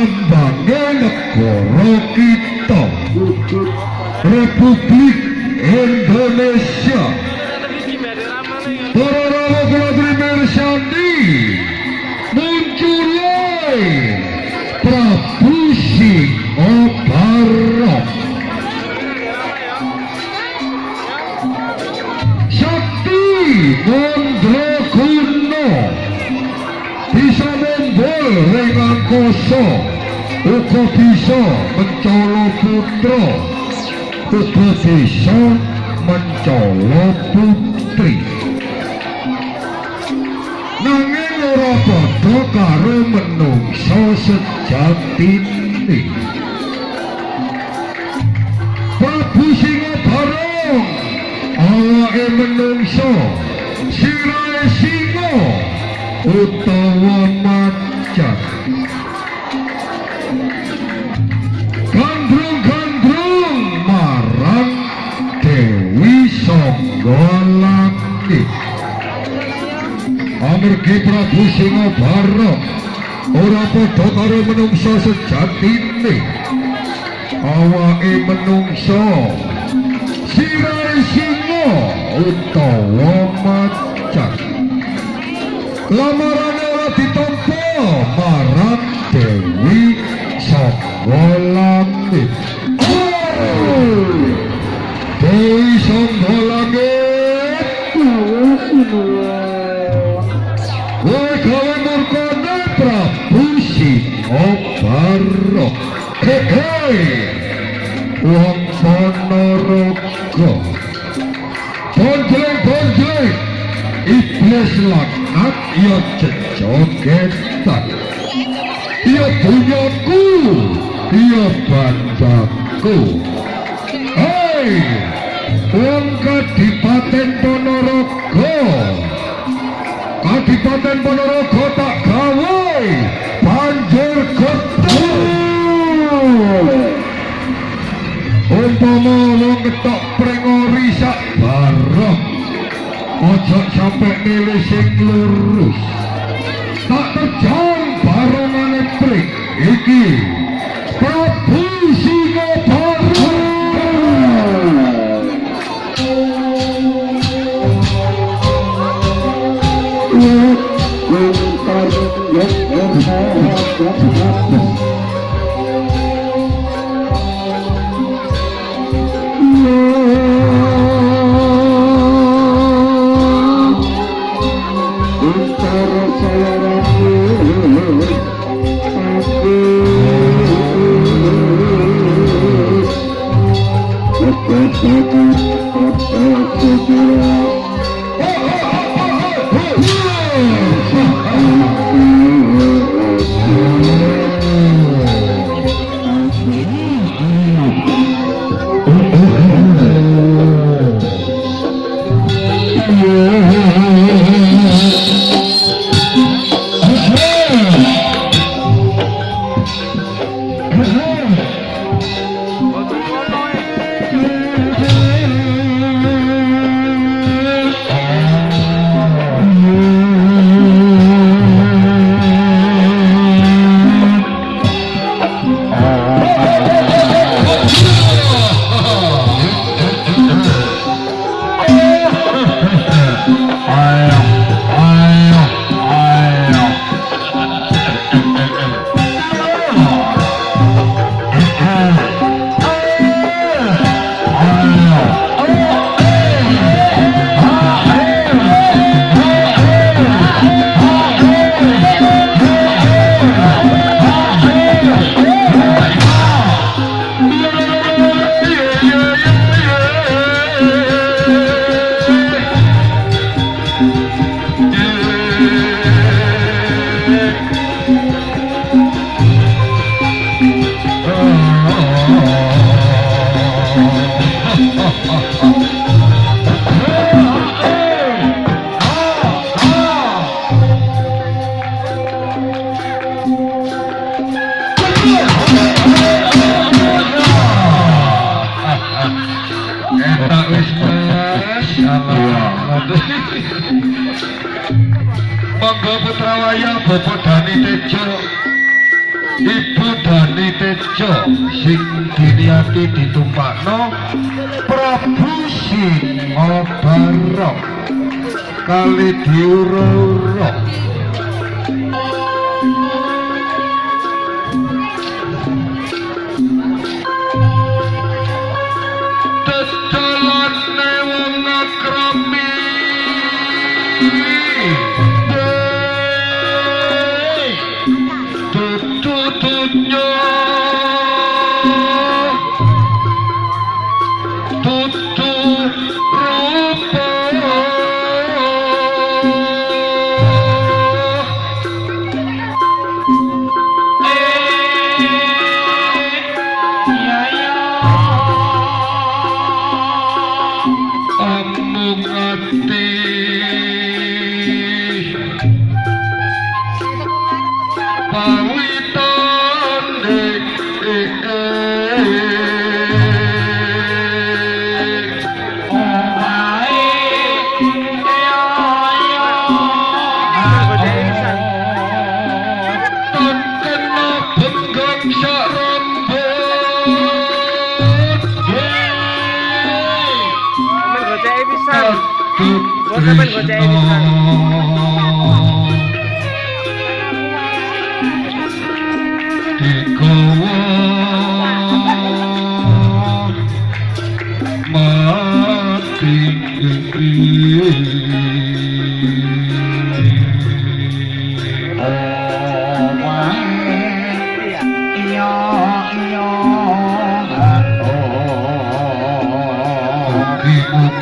lambange negara kita Republik Indonesia uga bisa mencolo putra. Uga bisa mencolo putri. Nanging ora padha karo menungso sejatine. Prabu Singobarong awake menungso sirahe singa utawa macan Songgolangit amargi Prabu Singobarong ora padha karo menungso sejatine awake menungso. Sirahe singa utawa macan. Lamarane ora ditampa marang Dewi Songgolangit Wong Ponorogo Bonjleng bonjleng Iblis laknat ya jejogetan Ya bunyaku Ya bandaku Hei Wong Kadipaten Ponorogo. Kadipaten Ponorogo tak gawe. Banjir gedung umpama wong ketok prengori sak bareng. Ojo sampe nilai sing lurus. Tak terjang barengane pring. Iki diniati ditumpakno. Prabu Singa Barok kali diuro-uro 是啊。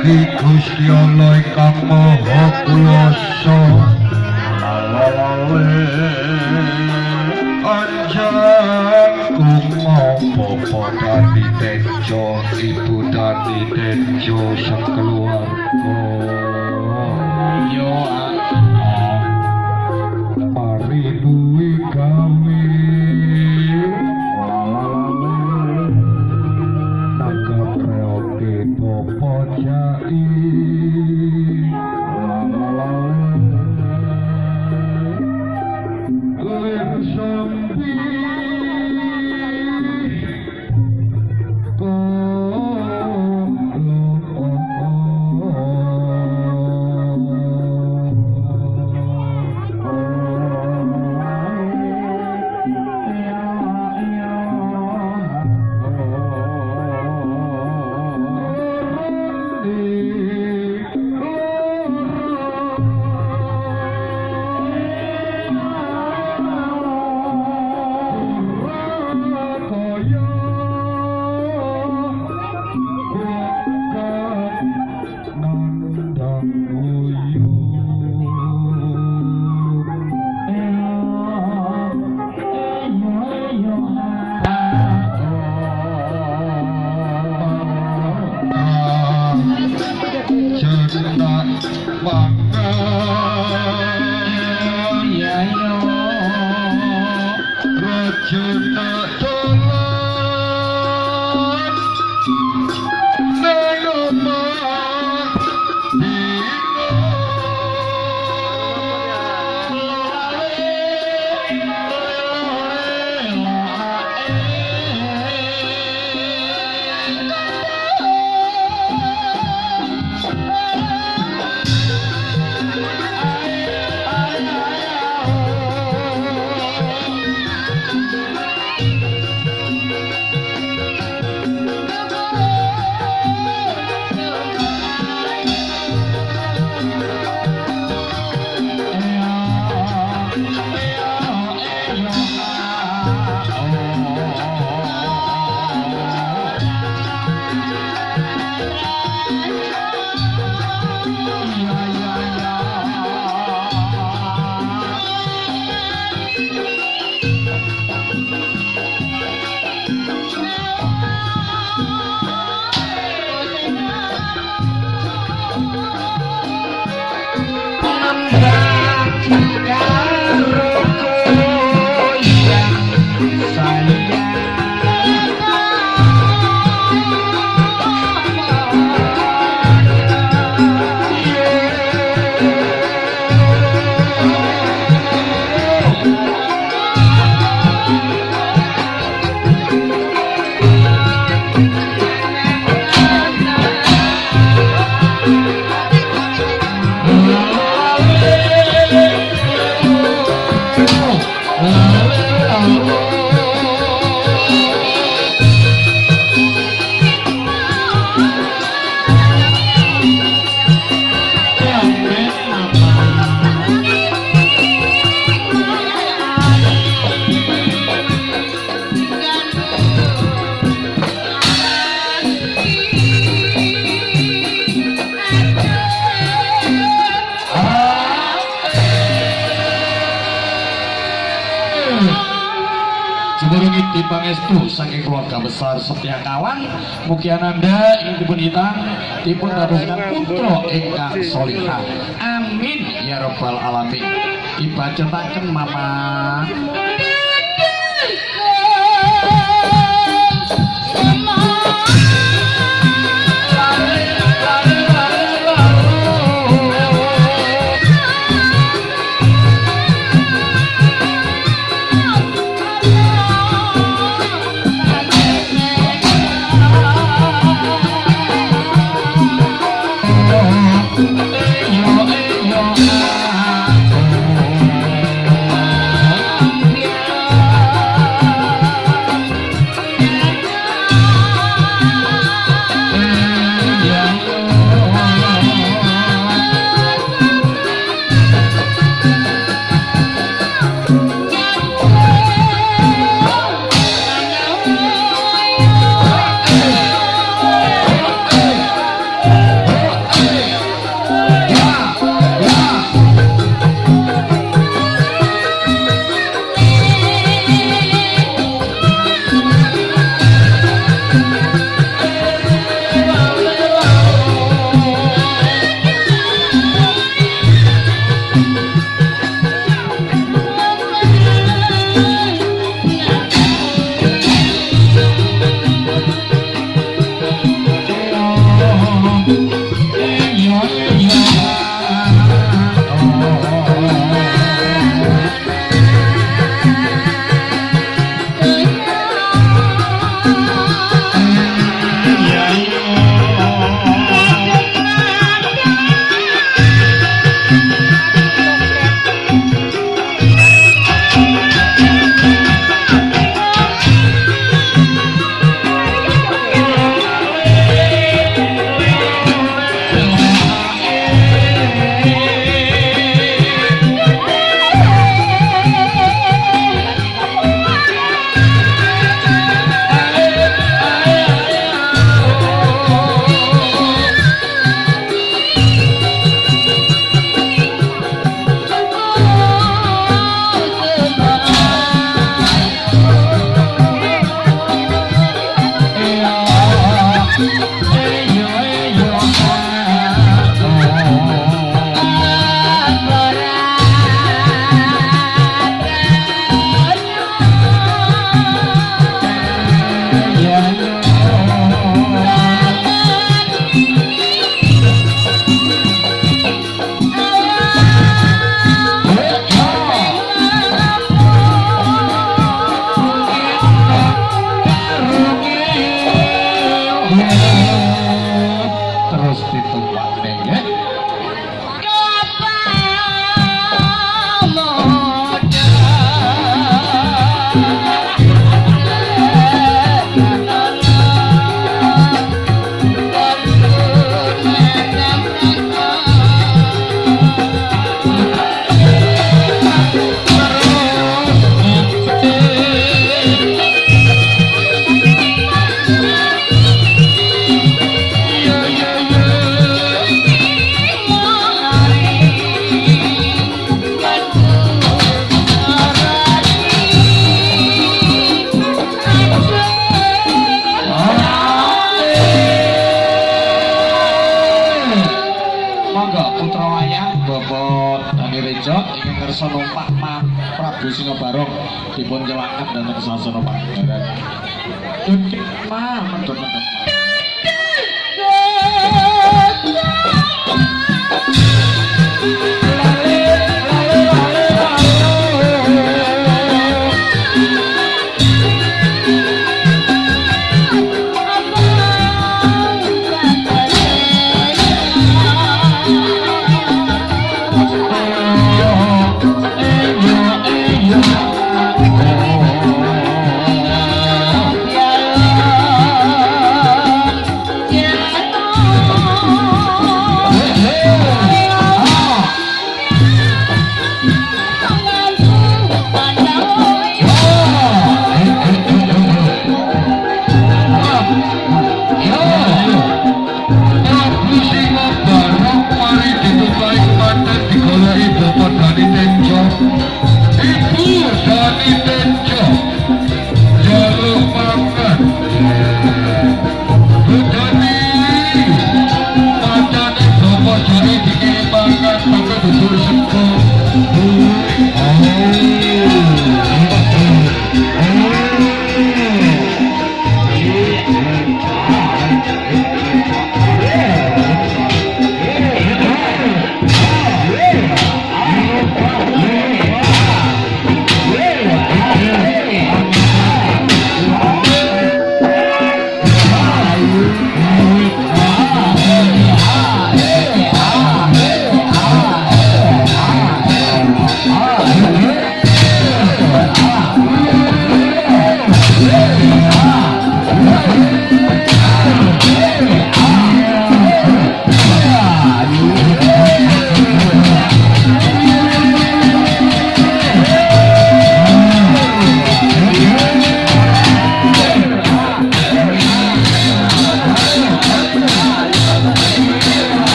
Mugi-mugi Gusti Allah ingkang Maha Kuwasa Anjang kumopo Dani Tejo Ibu Dani Tejo sekeluarga saking keluarga besar Setia Kawan mugi ananda ing dipun hitang dipun dadoskan putra ingkang solihah. Amin ya rabbal alamin. Dibacotaken mama Chao.